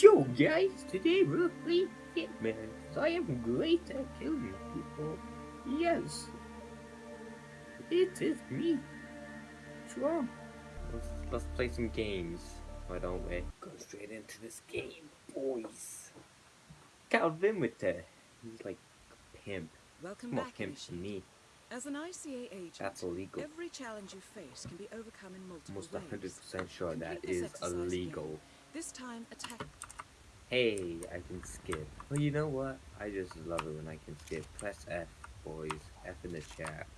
So guys, today we'll play Hitman. I am great at killing people. Yes. It is me. Trump. Let's, let's play some games. Why don't we? Go straight into this game, boys. Calvin with the he's like a pimp. Welcome More back, pimp than me. As an ICA agent, That's illegal. every challenge you face can be overcome in multiple Almost ways. 100% sure that Complete this is exercise illegal. again. This time, attack. Hey, I can skip. Well, you know what? I just love it when I can skip. Press F, boys. F in the chat.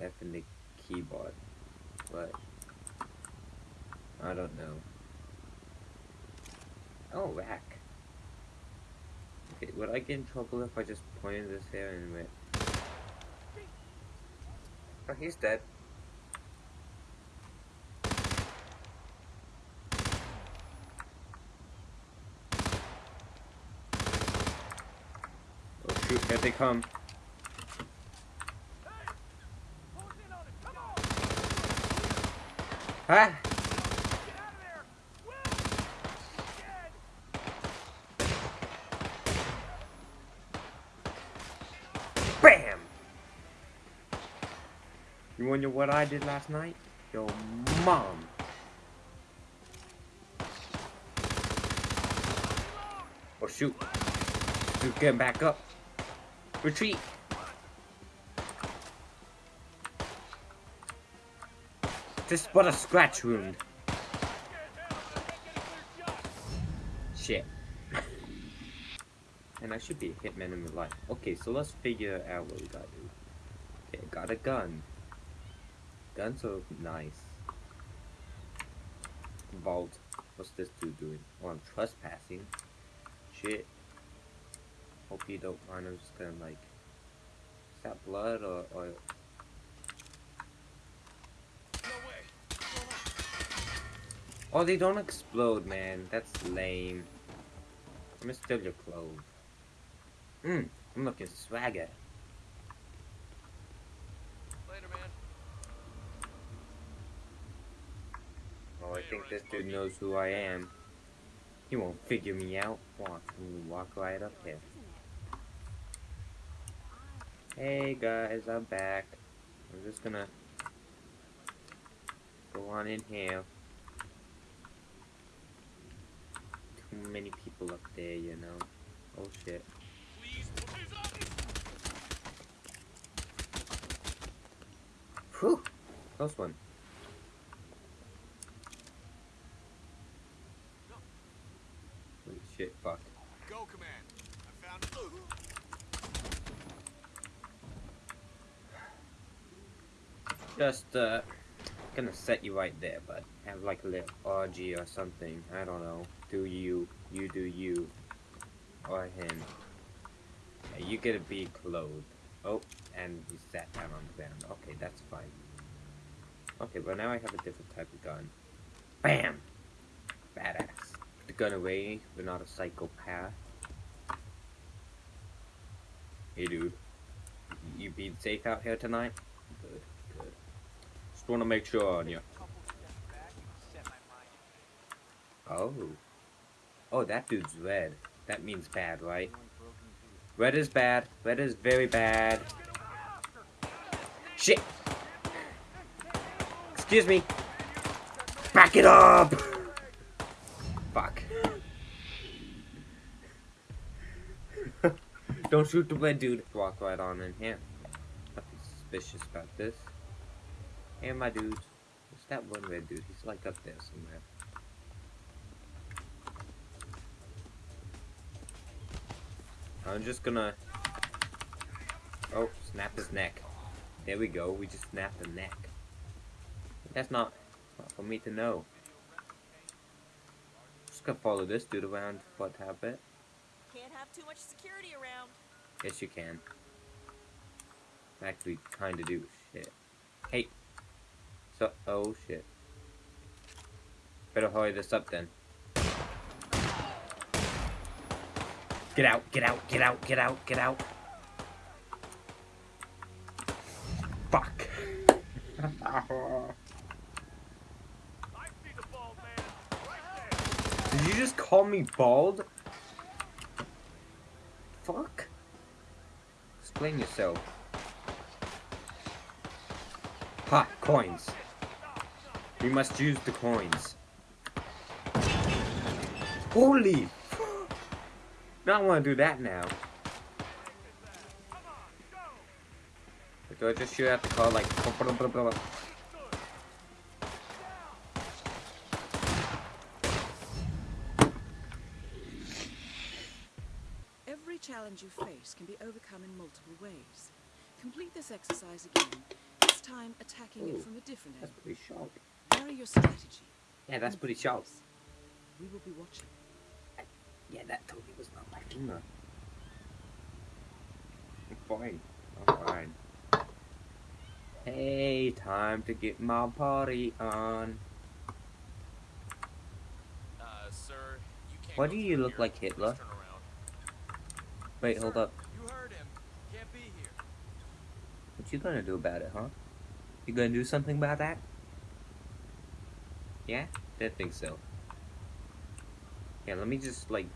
F in the keyboard. What? I don't know. Oh, rack. Okay, would I get in trouble if I just pointed this here and went... Oh, he's dead. Oh shoot, here they come. Ah! BAM! You wonder what I did last night? Your mom. Oh shoot. Dude, getting back up. Retreat. Just but a scratch wound. Shit. and I should be a hitman in real life. Okay, so let's figure out what we gotta do. Okay, got a gun. Guns are nice. Vault. What's this dude doing? Oh, I'm trespassing. Shit. Hope you don't mind. I'm just gonna like. Is that blood or, or Oh, they don't explode, man. That's lame. I'm gonna steal your clothes. Mmm, I'm looking swagger. Later, man. Oh, I think this dude knows who I am. He won't figure me out. Walk, walk right up here. Hey guys, I'm back. I'm just gonna go on in here. Too many people up there, you know. Oh shit. Whew! Close one. Holy shit, fuck. Go, command. I found. Just, uh, gonna set you right there, but have like a little orgy or something. I don't know. Do you, you do you, or him. Yeah, you gotta be clothed. Oh, and he sat down on the ground. Okay, that's fine. Okay, well now I have a different type of gun. Bam! Badass. The gun away. We're not a psychopath. Hey, dude. You being safe out here tonight? Just want to make sure on you. Oh. Oh, that dude's red. That means bad, right? Red is bad. Red is very bad. Shit! Excuse me. Back it up! Fuck. Don't shoot the red dude. Walk right on in here. Nothing suspicious about this. Hey, my dudes. What's that one red dude? He's like up there somewhere. I'm just gonna... Oh, snap his neck. There we go. We just snapped the neck. That's not, not for me to know. Just gonna follow this dude around for a bit. Can't have too much security around. Yes, you can. Actually, kinda do. Shit. Hey. So, oh shit. Better hurry this up then. Get out, get out, get out, get out, get out. Fuck. Did you just call me bald? Fuck. Explain yourself. Ha! Coins. We must use the coins. Holy! Now I want to do that now. Do I just shoot at the car like... Every challenge you face can be overcome in multiple ways. Complete this exercise again, this time attacking Ooh, it from a different That's angle. pretty sharp. Vary your strategy. Yeah, that's and pretty sharp. focus. We will be watching. Yeah, that totally was not my finger. I'm fine. I'm fine. Hey, time to get my party on. Uh, sir, you can't Why do you look here. like Hitler? Please turn around. Wait, hold up. You heard him. Can't be here. What you gonna do about it, huh? You gonna do something about that? Yeah? Didn't think so. Yeah, let me just, like...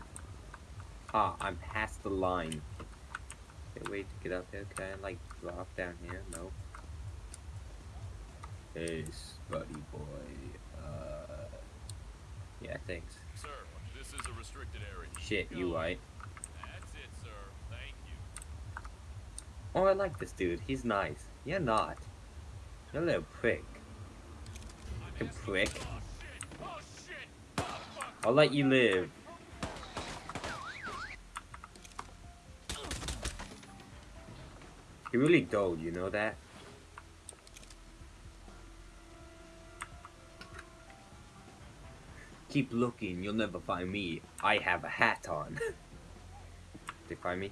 Ah, I'm past the line. Okay, wait to get up there. Can I, like, drop down here? No. Hey, buddy boy. Uh... Yeah, thanks. Sir, this is a restricted area. Shit, you right. That's it, sir. Thank you. Oh, I like this dude. He's nice. You're not. You're a little prick. You prick. I'll let you live. He really dull, you know that? Keep looking, you'll never find me. I have a hat on. they find me?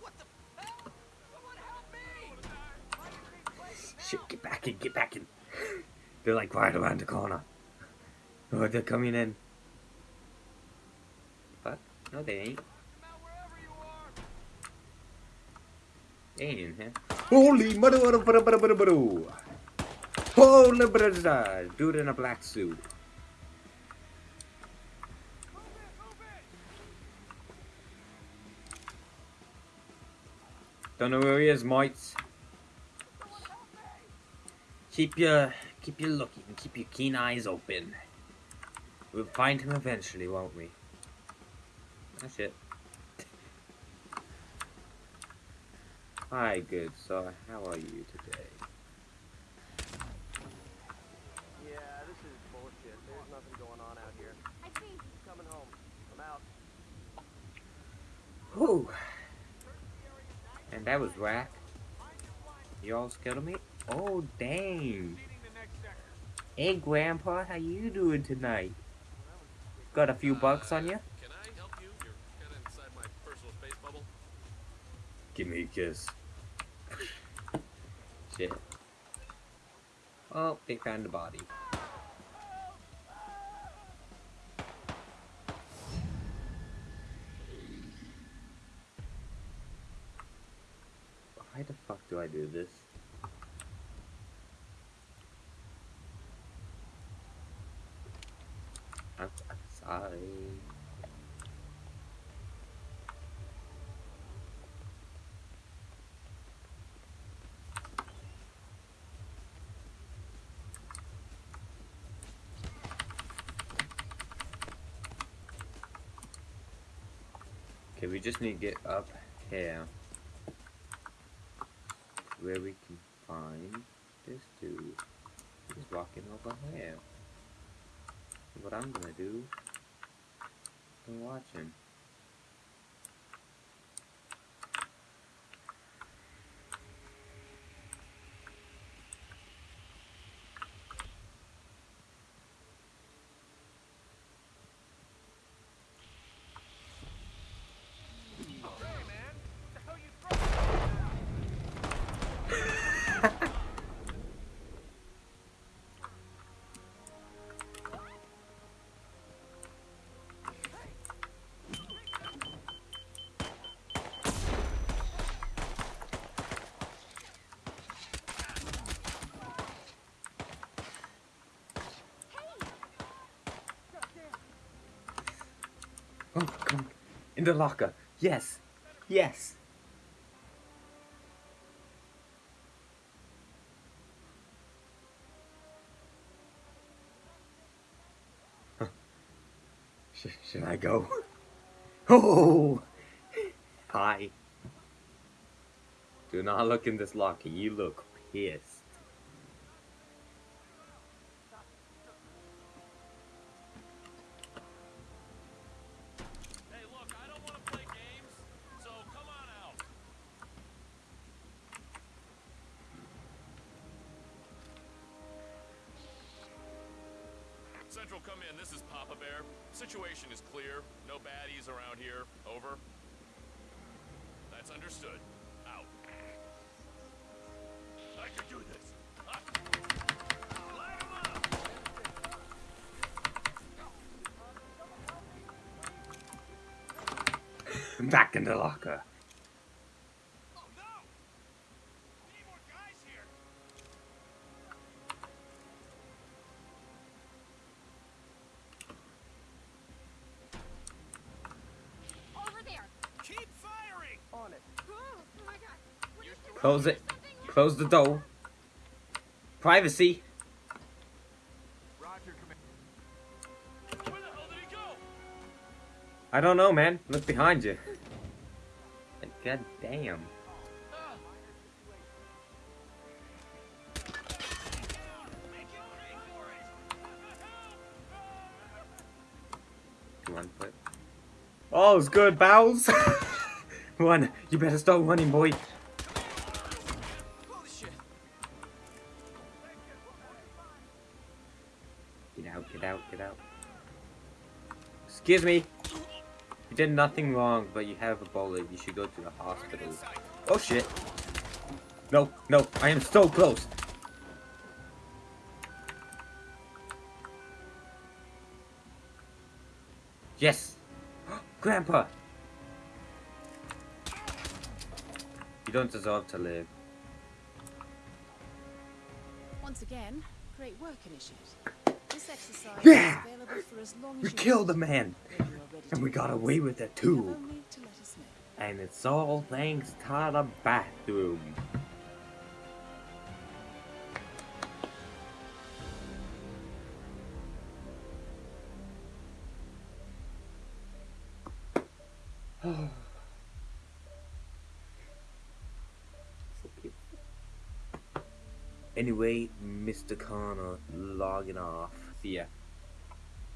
What the hell? Someone help me! Shit, get back in, get back in. They're like right around the corner. Oh, they're coming in. Fuck. No, they ain't. They ain't in here. Holy mother, mother, mother, mother, mother. Holy brother, dude in a black suit. Don't know where he is, mates. Keep your, keep your looking, keep your keen eyes open. We'll find him eventually, won't we? That's it. Hi, good sir. How are you today? Yeah, this is bullshit. There's nothing going on out here. I see. I'm coming home. I'm out. Whew. And that was whack. Y'all scared of me? Oh, dang. Hey, Grandpa, how you doing tonight? Got a few bucks on you? Uh, Can I help you? You're kind of inside my personal space bubble. Give me a kiss. Shit. Oh, they found the body. Why the fuck do I do this? I'm, I'm sorry. Okay, we just need to get up here where we can find this dude. He's walking over here. What I'm gonna do is watch him. In the locker. Yes. Yes. Sh should I go? Oh! Hi. Do not look in this locker. You look pissed. Central, come in. This is Papa Bear. Situation is clear. No baddies around here. Over. That's understood. Out. I can do this. Back in the locker. Oh no! We need more guys here. Over there. Keep firing! On it. Oh, oh my god. What is this? Close it. Close the door. Privacy. I don't know, man. Look behind you. God damn. Oh, it's good, Bowles. One, You better start running, boy. Get out. Excuse me. You did nothing wrong, but you have a bullet. You should go to the hospital. Oh shit. No, no, I am so close. Yes. Grandpa. You don't deserve to live. Once again, great work, Initiate. Yeah! is available for as long as We killed a man, When you are ready and we got away with it too. have only to let us know. And it's all thanks to the bathroom. Anyway, Mr. Connor logging off. Ya.